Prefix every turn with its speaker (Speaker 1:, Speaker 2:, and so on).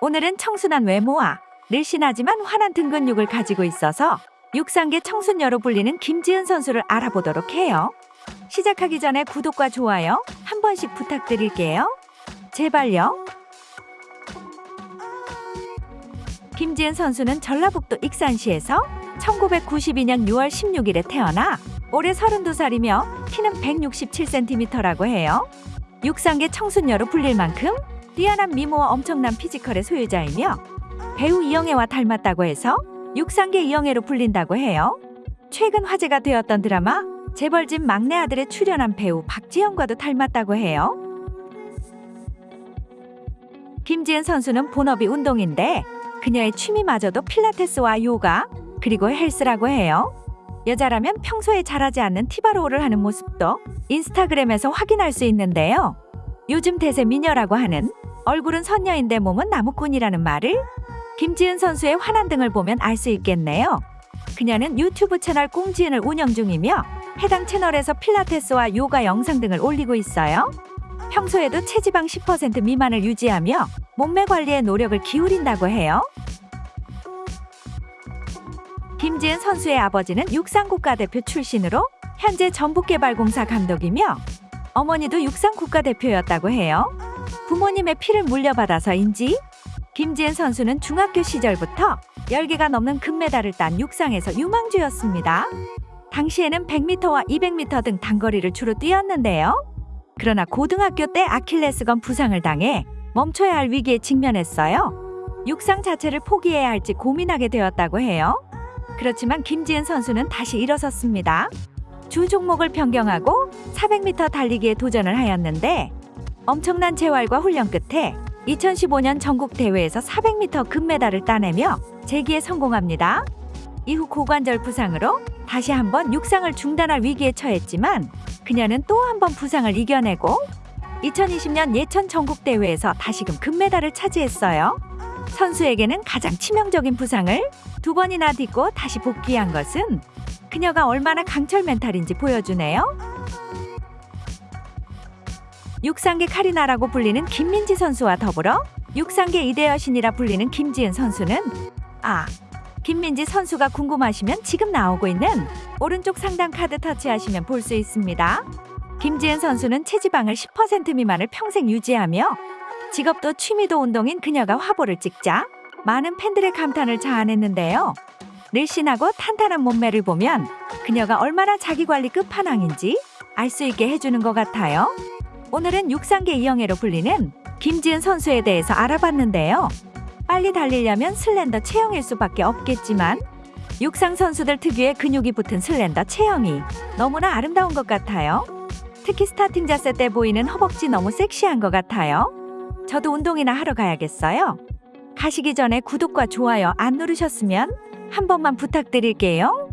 Speaker 1: 오늘은 청순한 외모와 늘씬하지만 환한 등 근육을 가지고 있어서 육상계 청순녀로 불리는 김지은 선수를 알아보도록 해요. 시작하기 전에 구독과 좋아요 한 번씩 부탁드릴게요. 제발요. 김지은 선수는 전라북도 익산시에서 1992년 6월 16일에 태어나 올해 32살이며 키는 167cm라고 해요. 육상계 청순녀로 불릴 만큼 뛰어난 미모와 엄청난 피지컬의 소유자이며 배우 이영애와 닮았다고 해서 육상계 이영애로 불린다고 해요. 최근 화제가 되었던 드라마 재벌집 막내 아들에 출연한 배우 박지영과도 닮았다고 해요. 김지은 선수는 본업이 운동인데 그녀의 취미마저도 필라테스와 요가 그리고 헬스라고 해요. 여자라면 평소에 잘하지 않는 T-bar row를 하는 모습도 인스타그램에서 확인할 수 있는데요. 요즘 대세 미녀라고 하는 얼굴은 선녀인데 몸은 나무꾼이라는 말을 김지은 선수의 환한 등을 보면 알 수 있겠네요. 그녀는 유튜브 채널 꽁지은을 운영 중이며 해당 채널에서 필라테스와 요가 영상 등을 올리고 있어요. 평소에도 체지방 10% 미만을 유지하며 몸매 관리에 노력을 기울인다고 해요. 김지은 선수의 아버지는 육상국가대표 출신으로 현재 전북개발공사 감독이며 어머니도 육상국가대표였다고 해요. 부모님의 피를 물려받아서인지 김지은 선수는 중학교 시절부터 10개가 넘는 금메달을 딴 육상에서 유망주였습니다. 당시에는 100m와 200m 등 단거리를 주로 뛰었는데요. 그러나 고등학교 때 아킬레스건 부상을 당해 멈춰야 할 위기에 직면했어요. 육상 자체를 포기해야 할지 고민하게 되었다고 해요. 그렇지만 김지은 선수는 다시 일어섰습니다. 주 종목을 변경하고 400m 달리기에 도전을 하였는데 엄청난 재활과 훈련 끝에 2015년 전국 대회에서 400m 금메달을 따내며 재기에 성공합니다. 이후 고관절 부상으로 다시 한번 육상을 중단할 위기에 처했지만 그녀는 또 한 번 부상을 이겨내고 2020년 예천 전국 대회에서 다시금 금메달을 차지했어요. 선수에게는 가장 치명적인 부상을 두 번이나 딛고 다시 복귀한 것은 그녀가 얼마나 강철 멘탈인지 보여주네요. 육상계 카리나라고 불리는 김민지 선수와 더불어 육상계 이대 여신이라 불리는 김지은 선수는 아 김민지 선수가 궁금하시면 지금 나오고 있는 오른쪽 상단 카드 터치하시면 볼 수 있습니다. 김지은 선수는 체지방을 10% 미만을 평생 유지하며 직업도 취미도 운동인 그녀가 화보를 찍자 많은 팬들의 감탄을 자아냈는데요. 늘씬하고 탄탄한 몸매를 보면 그녀가 얼마나 자기관리 끝판왕인지 알 수 있게 해주는 것 같아요. 오늘은 육상계 이영애로 불리는 김지은 선수에 대해서 알아봤는데요. 빨리 달리려면 슬렌더 체형일 수밖에 없겠지만 육상 선수들 특유의 근육이 붙은 슬렌더 체형이 너무나 아름다운 것 같아요. 특히 스타팅 자세 때 보이는 허벅지 너무 섹시한 것 같아요. 저도 운동이나 하러 가야겠어요. 가시기 전에 구독과 좋아요 안 누르셨으면 한 번만 부탁드릴게요.